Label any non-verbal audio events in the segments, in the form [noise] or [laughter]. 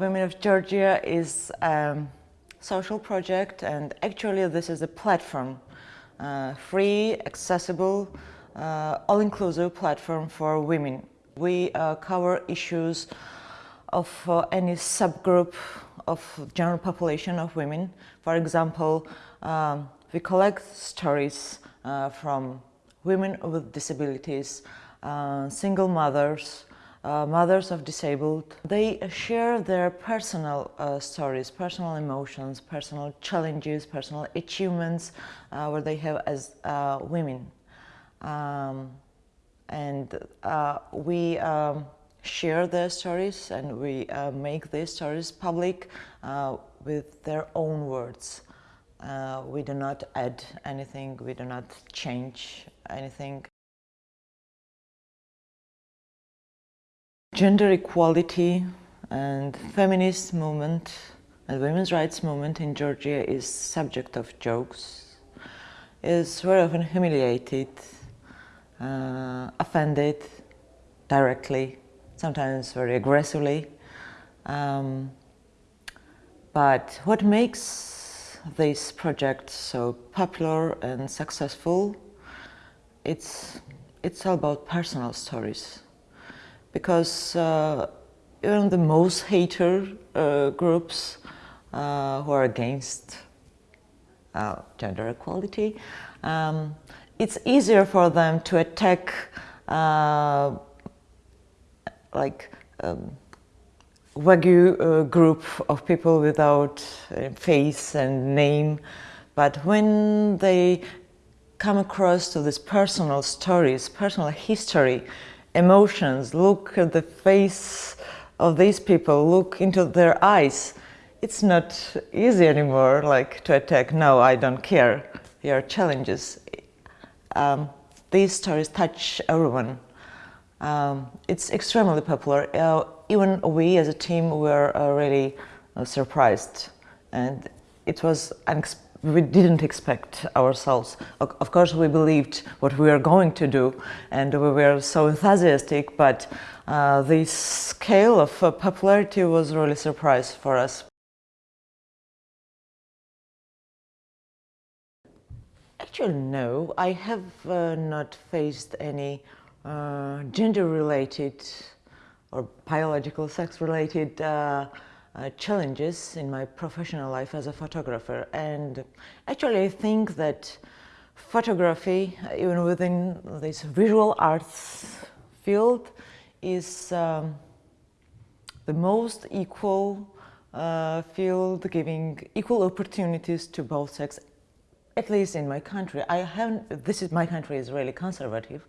Georgia is a social project and actually this is a platform, uh, free, accessible, uh, all-inclusive platform for women. We uh, cover issues of uh, any subgroup of general population of women. For example, um, we collect stories uh, from women with disabilities, single mothers, uh, mothers of disabled. They share their personal uh, stories, personal emotions, personal challenges, personal achievements uh, where they have as uh, women. Um, and uh, we um, share their stories and we make these stories public with their own words. we do not add anything, we do not change anything. Gender equality and feminist movement and women's rights movement in Georgia is subject of jokes, is very often humiliated, uh, offended directly, sometimes very aggressively. Um, but what makes this project so popular and successful, it's, it's all about personal stories because uh, even the most hater uh, groups uh, who are against uh, gender equality, um, it's easier for them to attack uh, like um, Wagyu uh, group of people without face and name, but when they come across to these personal stories, personal history, emotions, look at the face of these people, look into their eyes. It's not easy anymore, like to attack, no, I don't care, are challenges. Um, these stories touch everyone. Um, it's extremely popular. Uh, even we as a team were uh, really uh, surprised and it was unexpected we didn't expect ourselves. Of course, we believed what we were going to do and we were so enthusiastic, but uh, the scale of uh, popularity was really a surprise for us. Actually, no, I have uh, not faced any uh, gender-related or biological sex-related uh, uh, challenges in my professional life as a photographer. And actually I think that photography even within this visual arts field is um, the most equal uh, field giving equal opportunities to both sex at least in my country. I haven't this is my country is really conservative.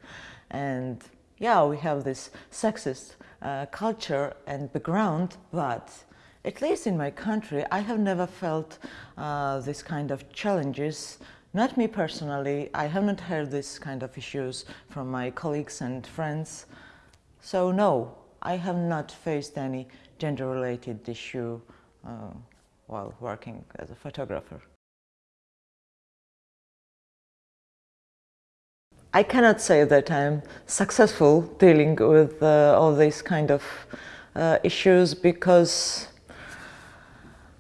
And yeah we have this sexist uh, culture and background but at least in my country, I have never felt uh, this kind of challenges. Not me personally, I haven't heard this kind of issues from my colleagues and friends. So no, I have not faced any gender-related issue uh, while working as a photographer. I cannot say that I'm successful dealing with uh, all these kind of uh, issues because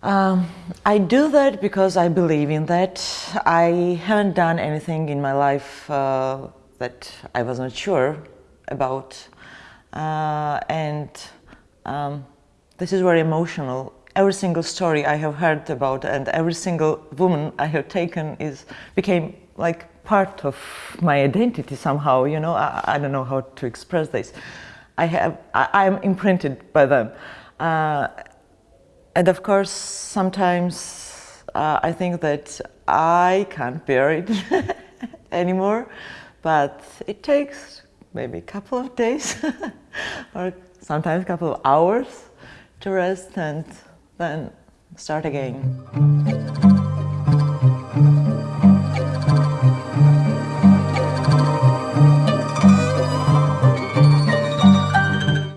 um, I do that because I believe in that. I haven't done anything in my life uh, that I was not sure about. Uh, and um, this is very emotional. Every single story I have heard about and every single woman I have taken is became like part of my identity somehow, you know, I, I don't know how to express this. I have, I, am imprinted by them. Uh, and of course, sometimes uh, I think that I can't bear it [laughs] anymore, but it takes maybe a couple of days [laughs] or sometimes a couple of hours to rest and then start again.